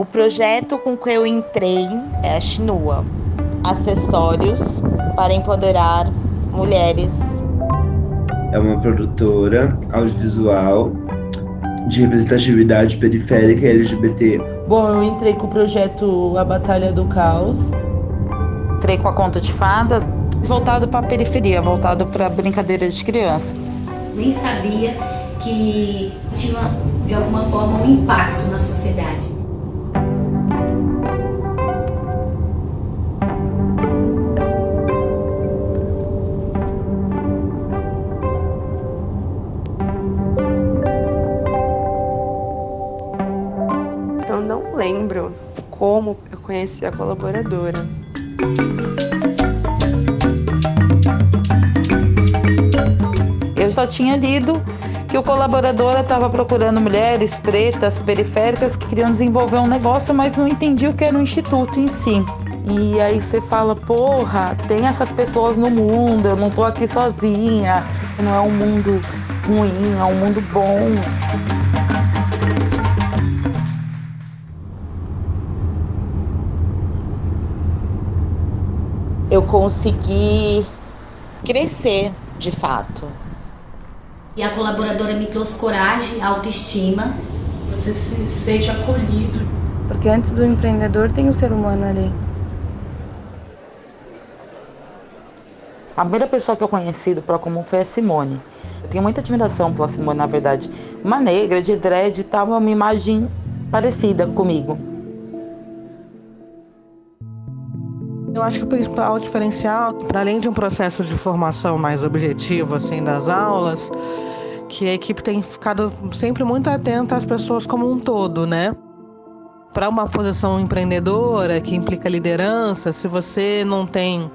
O projeto com que eu entrei é a Chinua Acessórios para empoderar mulheres. É uma produtora audiovisual de representatividade periférica LGBT. Bom, eu entrei com o projeto A Batalha do Caos. Entrei com a conta de fadas, voltado para a periferia, voltado para brincadeira de criança. Nem sabia que tinha de alguma forma um impacto na sociedade. Lembro como eu conheci a colaboradora. Eu só tinha lido que o colaboradora estava procurando mulheres pretas, periféricas, que queriam desenvolver um negócio, mas não entendia o que era o instituto em si. E aí você fala, porra, tem essas pessoas no mundo, eu não tô aqui sozinha, não é um mundo ruim, é um mundo bom. Eu consegui crescer de fato. E a colaboradora me trouxe coragem, autoestima. Você se sente acolhido. Porque antes do empreendedor tem o ser humano ali. A primeira pessoa que eu conheci do Procomum foi a Simone. Eu tenho muita admiração pela Simone, na verdade. Uma negra, de dread, tava uma imagem parecida comigo. Eu acho que o principal diferencial, para além de um processo de formação mais objetivo assim das aulas, que a equipe tem ficado sempre muito atenta às pessoas como um todo, né? Para uma posição empreendedora que implica liderança, se você não tem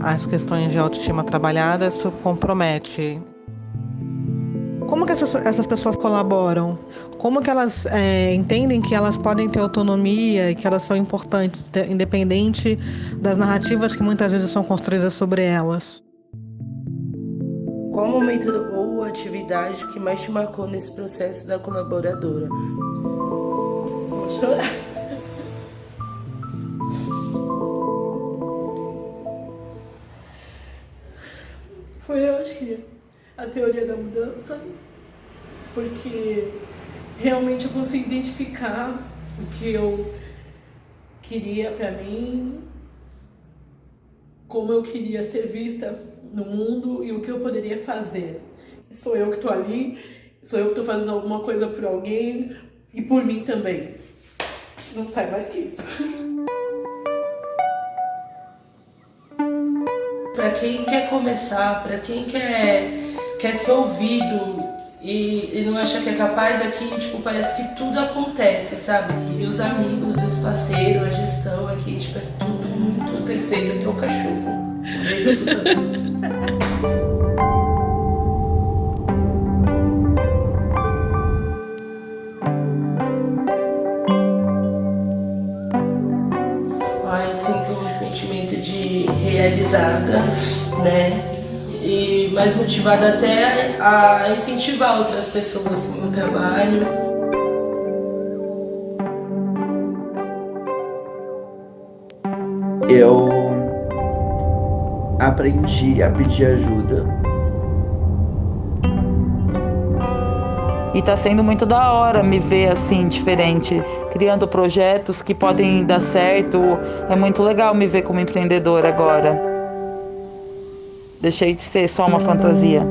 as questões de autoestima trabalhadas, isso compromete. Como que essas pessoas colaboram? Como que elas é, entendem que elas podem ter autonomia e que elas são importantes, independente das narrativas que muitas vezes são construídas sobre elas? Qual momento ou atividade que mais te marcou nesse processo da colaboradora? Vou chorar. Foi, eu acho que, a teoria da mudança, porque realmente eu consegui identificar o que eu queria para mim, como eu queria ser vista no mundo e o que eu poderia fazer. Sou eu que estou ali, sou eu que estou fazendo alguma coisa por alguém e por mim também. Não sai mais que isso. Para quem quer começar, para quem quer, quer ser ouvido e, e não acha que é capaz, aqui tipo, parece que tudo acontece, sabe? E os amigos, os parceiros, a gestão aqui, tipo, é tudo muito perfeito, até o cachorro. Ah, eu sinto um sentimento de realizada, né? E mais motivada até a incentivar outras pessoas com o meu trabalho. Eu aprendi a pedir ajuda. E tá sendo muito da hora me ver assim, diferente, criando projetos que podem dar certo. É muito legal me ver como empreendedora agora. Deixei de ser só uma fantasia.